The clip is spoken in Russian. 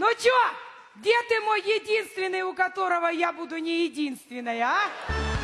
Ну чё, где ты мой единственный, у которого я буду не единственная, а?